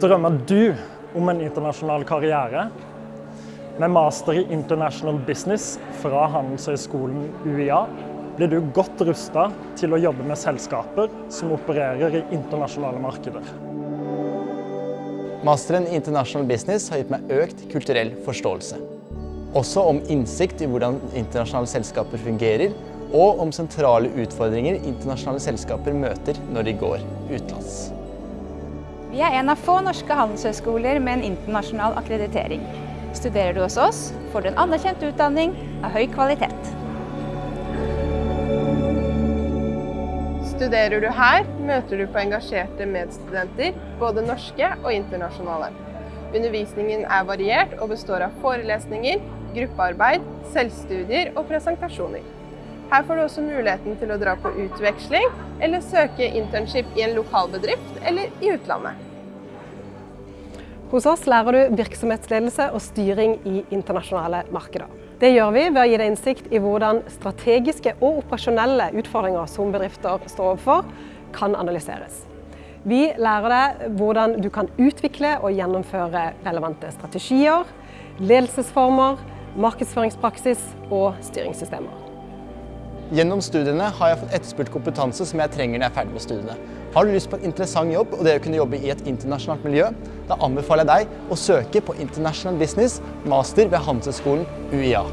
Drømmer du om en internasjonal karriere? Med master i International Business fra Handelshøyskolen UiA blir du godt rusta til å jobbe med selskaper som opererer i internasjonale markeder. Masteren i International Business har gitt meg økt kulturell forståelse. Også om innsikt i hvordan internasjonale selskaper fungerer, og om sentrale utfordringer internasjonale selskaper møter når de går utenlands. Vi er en av få norske handelshøyskoler med en internasjonal akkreditering. Studerer du hos oss, får du en anerkjent utdanning av høy kvalitet. Studerer du her, møter du på engasjerte medstudenter, både norske og internasjonale. Undervisningen er variert og består av forelesninger, gruppearbeid, selvstudier og presentasjoner. Her får du også muligheten til å dra på utveksling eller søke internship i en lokal bedrift eller i utlandet. Hos oss lærer du virksomhetsledelse og styring i internasjonale markeder. Det gjør vi ved å gi deg innsikt i hvordan strategiske og operasjonelle utfordringer som bedrifter står overfor, kan analyseres. Vi lærer deg hvordan du kan utvikle og gjennomføre relevante strategier, ledelsesformer, markedsføringspraksis og styringssystemer. Gjennom studiene har jeg fått etterspurt kompetanse som jeg trenger når jeg er ferdig med studiene. Har du lyst på en interessant jobb og det å kunne jobbe i et internasjonalt miljø, da anbefaler jeg deg å søke på International Business Master ved Handelshøyskolen UiA.